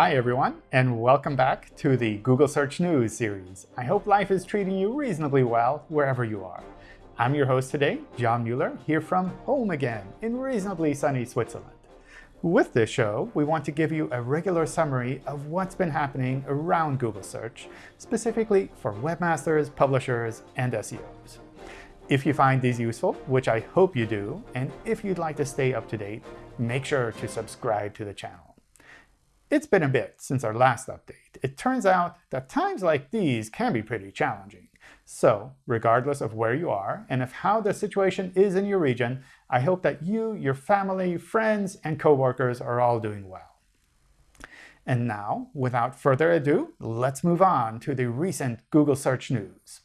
Hi, everyone, and welcome back to the Google Search News series. I hope life is treating you reasonably well wherever you are. I'm your host today, John Mueller, here from home again in reasonably sunny Switzerland. With this show, we want to give you a regular summary of what's been happening around Google Search, specifically for webmasters, publishers, and SEOs. If you find these useful, which I hope you do, and if you'd like to stay up to date, make sure to subscribe to the channel. It's been a bit since our last update. It turns out that times like these can be pretty challenging. So regardless of where you are and of how the situation is in your region, I hope that you, your family, friends, and coworkers are all doing well. And now, without further ado, let's move on to the recent Google search news.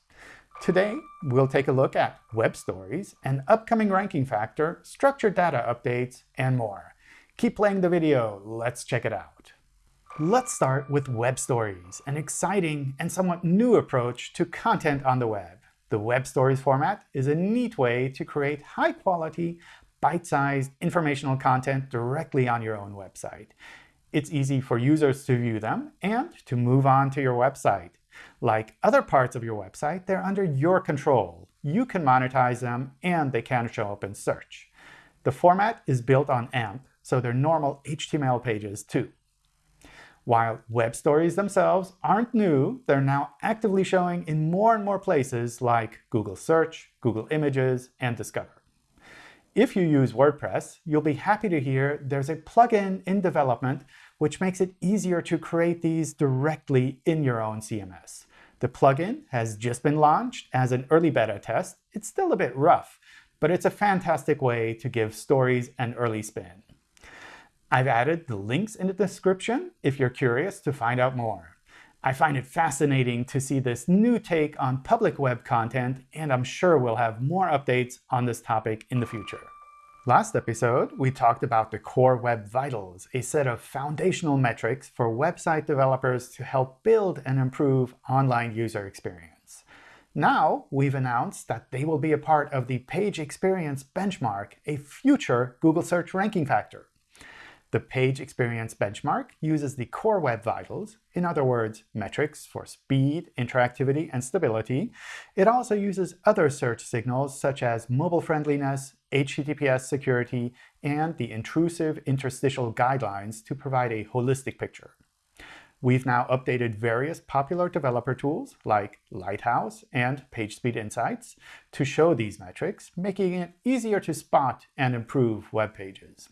Today, we'll take a look at web stories, an upcoming ranking factor, structured data updates, and more. Keep playing the video. Let's check it out. Let's start with web stories, an exciting and somewhat new approach to content on the web. The web stories format is a neat way to create high-quality, bite-sized informational content directly on your own website. It's easy for users to view them and to move on to your website. Like other parts of your website, they're under your control. You can monetize them, and they can show up in search. The format is built on AMP, so they're normal HTML pages too. While web stories themselves aren't new, they're now actively showing in more and more places like Google Search, Google Images, and Discover. If you use WordPress, you'll be happy to hear there's a plugin in development which makes it easier to create these directly in your own CMS. The plugin has just been launched as an early beta test. It's still a bit rough, but it's a fantastic way to give stories an early spin. I've added the links in the description if you're curious to find out more. I find it fascinating to see this new take on public web content, and I'm sure we'll have more updates on this topic in the future. Last episode, we talked about the Core Web Vitals, a set of foundational metrics for website developers to help build and improve online user experience. Now, we've announced that they will be a part of the Page Experience Benchmark, a future Google Search ranking factor. The Page Experience Benchmark uses the Core Web Vitals, in other words, metrics for speed, interactivity, and stability. It also uses other search signals such as mobile friendliness, HTTPS security, and the intrusive interstitial guidelines to provide a holistic picture. We've now updated various popular developer tools like Lighthouse and PageSpeed Insights to show these metrics, making it easier to spot and improve web pages.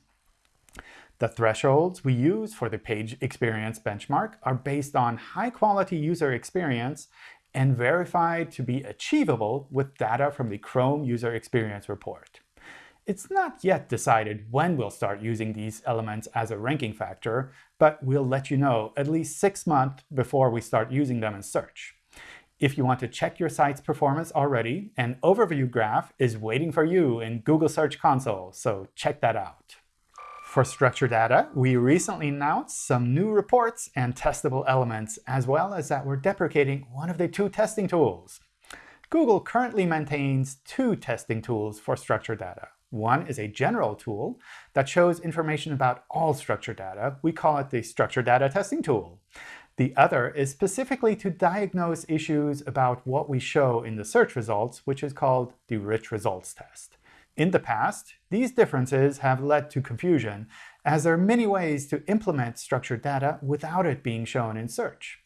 The thresholds we use for the page experience benchmark are based on high-quality user experience and verified to be achievable with data from the Chrome User Experience Report. It's not yet decided when we'll start using these elements as a ranking factor, but we'll let you know at least six months before we start using them in search. If you want to check your site's performance already, an overview graph is waiting for you in Google Search Console, so check that out. For structured data, we recently announced some new reports and testable elements, as well as that we're deprecating one of the two testing tools. Google currently maintains two testing tools for structured data. One is a general tool that shows information about all structured data. We call it the Structured Data Testing Tool. The other is specifically to diagnose issues about what we show in the search results, which is called the Rich Results Test. In the past, these differences have led to confusion, as there are many ways to implement structured data without it being shown in search.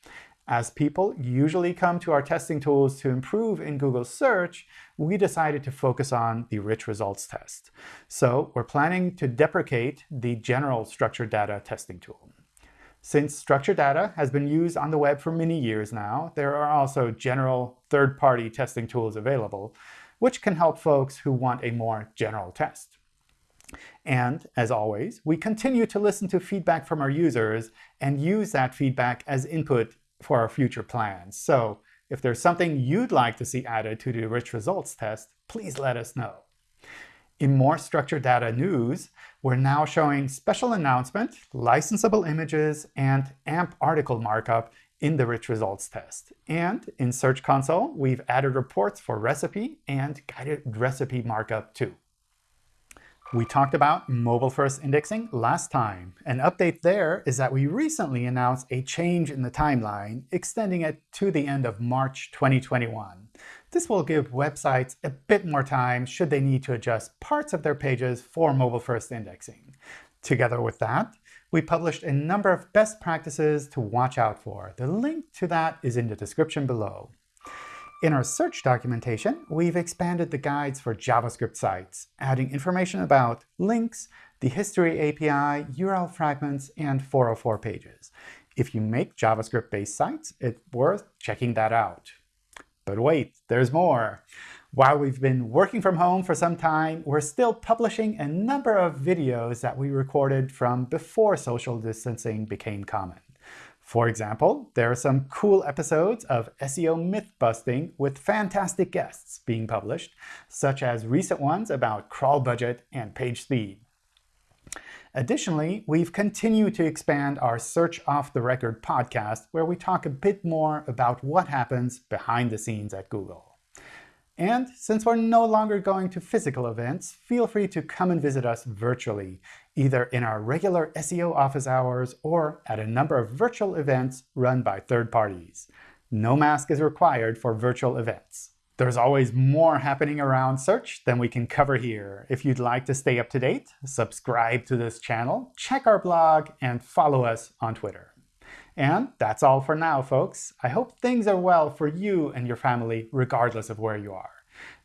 As people usually come to our testing tools to improve in Google search, we decided to focus on the rich results test. So we're planning to deprecate the general structured data testing tool. Since structured data has been used on the web for many years now, there are also general third-party testing tools available, which can help folks who want a more general test. And as always, we continue to listen to feedback from our users and use that feedback as input for our future plans. So if there's something you'd like to see added to the rich results test, please let us know. In more structured data news, we're now showing special announcement, licensable images, and AMP article markup in the rich results test. And in Search Console, we've added reports for recipe and guided recipe markup too. We talked about mobile-first indexing last time. An update there is that we recently announced a change in the timeline, extending it to the end of March 2021. This will give websites a bit more time should they need to adjust parts of their pages for mobile-first indexing. Together with that, we published a number of best practices to watch out for. The link to that is in the description below. In our search documentation, we've expanded the guides for JavaScript sites, adding information about links, the history API, URL fragments, and 404 pages. If you make JavaScript-based sites, it's worth checking that out. But wait, there's more. While we've been working from home for some time, we're still publishing a number of videos that we recorded from before social distancing became common. For example, there are some cool episodes of SEO myth-busting with fantastic guests being published, such as recent ones about crawl budget and page speed. Additionally, we've continued to expand our Search Off the Record podcast, where we talk a bit more about what happens behind the scenes at Google. And since we're no longer going to physical events, feel free to come and visit us virtually, either in our regular SEO office hours or at a number of virtual events run by third parties. No mask is required for virtual events. There's always more happening around search than we can cover here. If you'd like to stay up to date, subscribe to this channel, check our blog, and follow us on Twitter. And that's all for now, folks. I hope things are well for you and your family, regardless of where you are.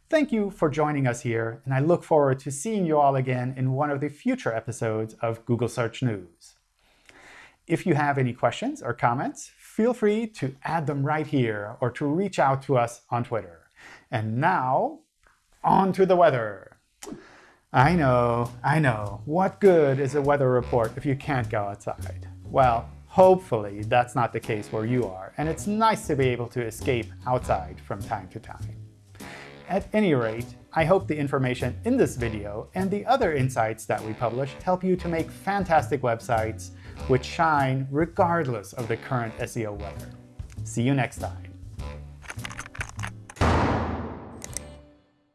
Thank you for joining us here, and I look forward to seeing you all again in one of the future episodes of Google Search News. If you have any questions or comments, feel free to add them right here or to reach out to us on Twitter. And now, on to the weather. I know, I know. What good is a weather report if you can't go outside? Well, Hopefully, that's not the case where you are, and it's nice to be able to escape outside from time to time. At any rate, I hope the information in this video and the other insights that we publish help you to make fantastic websites which shine regardless of the current SEO weather. See you next time.